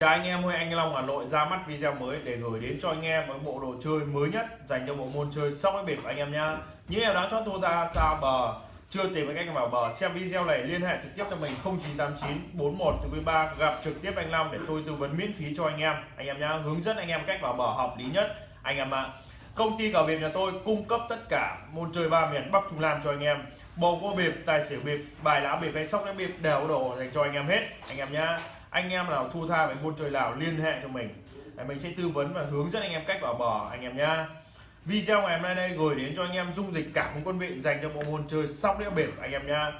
Chào anh em ơi, anh Long Hà Nội ra mắt video mới để gửi đến cho anh em với bộ đồ chơi mới nhất dành cho bộ môn chơi sóc đĩa bịp anh em nhá. Những em đã cho tôi ra xa bờ chưa tìm cách vào bờ. Xem video này liên hệ trực tiếp cho mình 0989 41 từ 3 gặp trực tiếp anh Long để tôi tư vấn miễn phí cho anh em. Anh em nhá hướng dẫn anh em cách vào bờ hợp lý nhất anh em ạ. Công ty cờ bịp nhà tôi cung cấp tất cả môn chơi ba miền Bắc Trung Nam cho anh em. Bầu cua bịp, tài xỉu bịp, bài lá bịp hay sóc đĩa bịp đều đồ dành cho anh em hết. Anh em nhá anh em nào thu tha về môn chơi nào liên hệ cho mình để mình sẽ tư vấn và hướng dẫn anh em cách vào bò anh em nhá video ngày hôm nay đây gửi đến cho anh em dung dịch cảm quân vị dành cho bộ môn chơi sóc đĩa bịp anh em nhá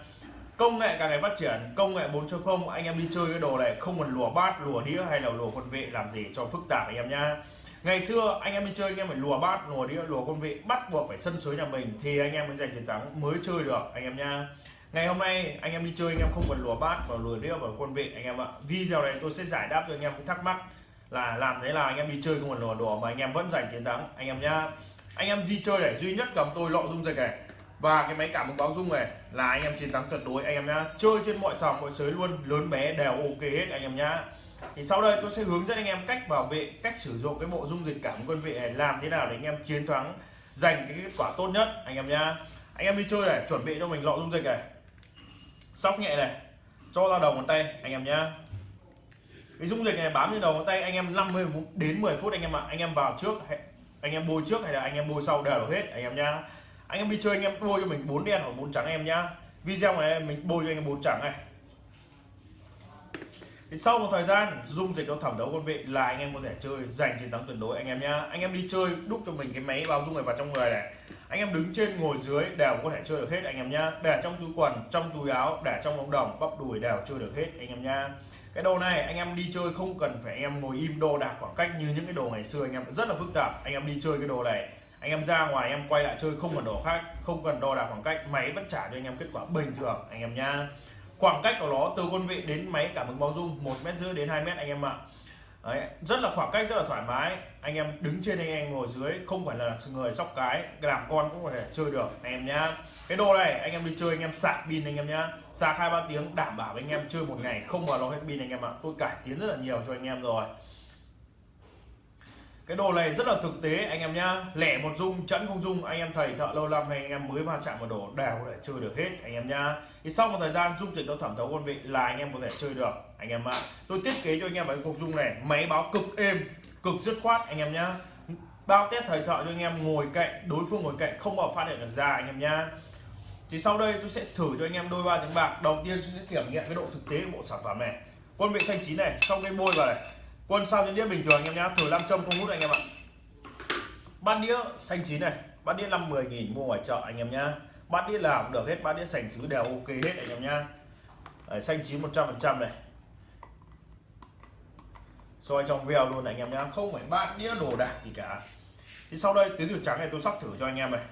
công nghệ càng ngày phát triển công nghệ 4.0 anh em đi chơi cái đồ này không cần lùa bát lùa đĩa hay là lùa quân vị làm gì cho phức tạp anh em nhá ngày xưa anh em đi chơi anh em phải lùa bát lùa đĩa lùa quân vị bắt buộc phải sân suối nhà mình thì anh em mới giành chiến thắng mới chơi được anh em nhá ngày hôm nay anh em đi chơi anh em không cần lùa bát và lùa đĩa và quân vị anh em ạ video này tôi sẽ giải đáp cho anh em cái thắc mắc là làm thế là anh em đi chơi không cần lùa đùa mà anh em vẫn giành chiến thắng anh em nhá anh em di chơi này duy nhất cầm tôi lọ dung dịch này và cái máy cảm ứng báo dung này là anh em chiến thắng tuyệt đối anh em nhá chơi trên mọi sòng mọi sới luôn lớn bé đều ok hết anh em nhá thì sau đây tôi sẽ hướng dẫn anh em cách bảo vệ cách sử dụng cái bộ dung dịch cảm quân vị này làm thế nào để anh em chiến thắng giành cái kết quả tốt nhất anh em nhá anh em đi chơi này chuẩn bị cho mình lọ dung dịch này sóc nhẹ này cho ra đầu ngón tay anh em nhá cái dung dịch này bám trên đầu ngón tay anh em 50 đến 10 phút anh em ạ anh em vào trước anh em bôi trước hay là anh em bôi sau đều được hết anh em nhá anh em đi chơi anh em bôi cho mình bốn đen hoặc bốn trắng em nhá video này mình bôi cho anh em bốn trắng này thì sau một thời gian dung dịch nó thẩm thấu quân vị là anh em có thể chơi giành chiến thắng tuyệt đối anh em nhá anh em đi chơi đúc cho mình cái máy báo dung này vào trong người này anh em đứng trên ngồi dưới đều có thể chơi được hết anh em nhá. Để trong túi quần, trong túi áo, để trong ống đồng, bắp đùi đều chơi được hết anh em nhá. Cái đồ này anh em đi chơi không cần phải anh em ngồi im đo đạc khoảng cách như những cái đồ ngày xưa anh em. Rất là phức tạp, anh em đi chơi cái đồ này. Anh em ra ngoài em quay lại chơi không cần đồ khác, không cần đo đạc khoảng cách, máy vẫn trả cho anh em kết quả bình thường anh em nhá. Khoảng cách của nó từ quân vị đến máy cảm ứng báo dung, một mét rưỡi đến 2 mét anh em ạ. Đấy, rất là khoảng cách rất là thoải mái. Anh em đứng trên anh em ngồi dưới không phải là người sóc cái. Làm con cũng có thể chơi được anh em nhá. Cái đồ này anh em đi chơi anh em sạc pin anh em nhá. Sạc hai ba tiếng đảm bảo anh em chơi một ngày không vào nó hết pin anh em ạ. Tôi cải tiến rất là nhiều cho anh em rồi cái đồ này rất là thực tế anh em nhá lẻ một dung chẵn không dung anh em thầy thợ lâu năm hay anh em mới va chạm một đồ đều có thể chơi được hết anh em nhá thì sau một thời gian dung dịch nó thẩm thấu quân vị là anh em có thể chơi được anh em ạ tôi thiết kế cho anh em cái cục dung này máy báo cực êm cực dứt khoát anh em nhá bao test thời thợ cho anh em ngồi cạnh đối phương ngồi cạnh không bao phát hiện được ra anh em nhá thì sau đây tôi sẽ thử cho anh em đôi ba tiếng bạc đầu tiên tôi sẽ kiểm nghiệm cái độ thực tế của bộ sản phẩm này quân vị xanh chín này xong cái bôi vào này quân sau những đĩa bình thường anh em nhá. Thử nam châm không hút anh em ạ. Bát đĩa xanh chín này. Bát đĩa năm mười nghìn mua ngoài chợ anh em nhá. Bát đĩa nào cũng được hết. Bát đĩa sành sứ đều ok hết anh em nhá. Đấy, xanh chín một trăm phần trăm này. Soi trong veo luôn này, anh em nhá. Không phải bát đĩa đồ đạc gì cả. Thì sau đây tứ tiểu trắng này tôi sóc thử cho anh em này.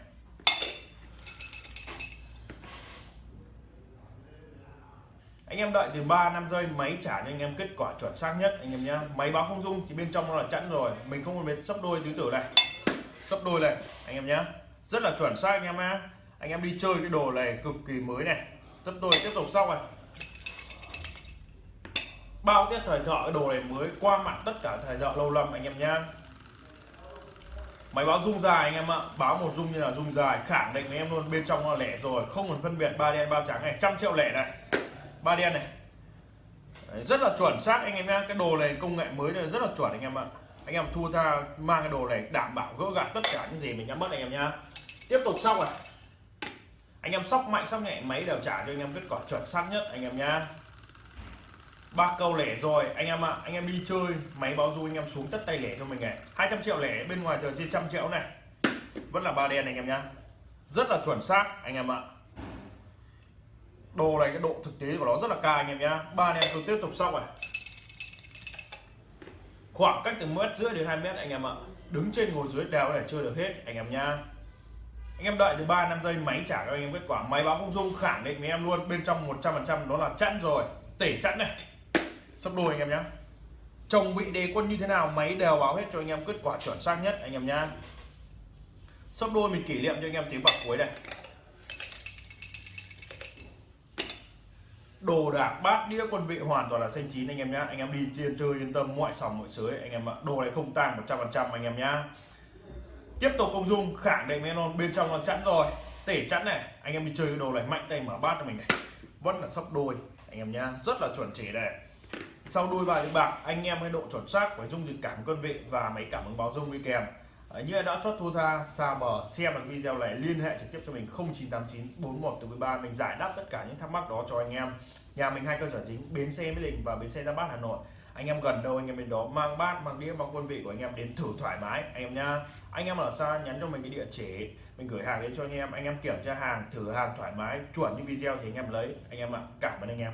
Anh em đợi từ 3 năm giây máy trả cho anh em kết quả chuẩn xác nhất, anh em nhá. Máy báo không dung thì bên trong nó là chẵn rồi. Mình không cần biết sấp đôi tứ tử này. Sấp đôi này, anh em nhá. Rất là chuẩn xác, anh em nhé anh em đi chơi cái đồ này cực kỳ mới này. Sấp đôi, tiếp tục xong này. Bao tiết thời thợ cái đồ này mới qua mặt tất cả thời thợ lâu năm anh em nhá. Máy báo rung dài, anh em ạ. Báo một rung như là rung dài, khẳng định với em luôn. Bên trong nó lẻ rồi, không cần phân biệt ba đen ba trắng này. Trăm triệu lẻ này ba đen này. Đấy, rất là chuẩn xác anh em nhá. Cái đồ này công nghệ mới này rất là chuẩn anh em ạ. Anh em thua tha mang cái đồ này đảm bảo gỡ gạt tất cả những gì mình đã mất anh em nhá. Tiếp tục xong này. Anh em sóc mạnh sóc nhẹ máy đều trả cho anh em kết quả chuẩn xác nhất anh em nhá. Ba câu lẻ rồi anh em ạ. Anh em đi chơi máy báo du anh em xuống tất tay lẻ cho mình này. 200 triệu lẻ bên ngoài chờ trên trăm triệu này. Vẫn là ba đen anh em nhá. Rất là chuẩn xác anh em ạ đồ này, cái độ thực tế của nó rất là cao anh em nhá. Ba anh em tôi tiếp tục xong này. Khoảng cách từ mét rưỡi đến 2 mét anh em ạ. Đứng trên ngồi dưới đều để chơi được hết, anh em nhá. Anh em đợi từ 3 năm giây, máy trả cho anh em kết quả. Máy báo không dung khẳng định với em luôn. Bên trong 100 phần trăm đó là chẵn rồi. Tể chẵn này. Sắp đôi anh em nhá. Chồng vị đề quân như thế nào, máy đều báo hết cho anh em kết quả chuẩn xác nhất, anh em nhá. Sắp đôi mình kỷ niệm cho anh em tiếng bạc cuối này. Đồ đạc, bát đĩa, quân vị hoàn toàn là xanh chín anh em nhá. Anh em đi tiên chơi yên tâm mọi sòng mọi sới. Anh em ạ, đồ này không tăng 100% anh em nhá. Tiếp tục công dung, khẳng định với bên trong nó chẵn rồi. Tể chẵn này. Anh em đi chơi cái đồ này, mạnh tay mở bát cho mình này. Vẫn là sấp đôi, anh em nhá. Rất là chuẩn chỉ này. Sau đôi bài bạc anh em cái độ chuẩn xác với dung dịch cảm quân vị và máy cảm ứng báo dung đi kèm. Đấy, như đã chốt thua tha xa bờ xem được video này liên hệ trực tiếp cho mình 0989 41 từ 13 mình giải đáp tất cả những thắc mắc đó cho anh em. Nhà mình hai cơ sở chính bến xe mỹ đình và bến xe ra bát hà nội. Anh em gần đâu anh em đến đó mang bát mang đĩa mang quân vị của anh em đến thử thoải mái anh em nha anh em ở xa nhắn cho mình cái địa chỉ mình gửi hàng đến cho anh em. Anh em kiểm tra hàng thử hàng thoải mái chuẩn như video thì anh em lấy. Anh em ạ cảm ơn anh em.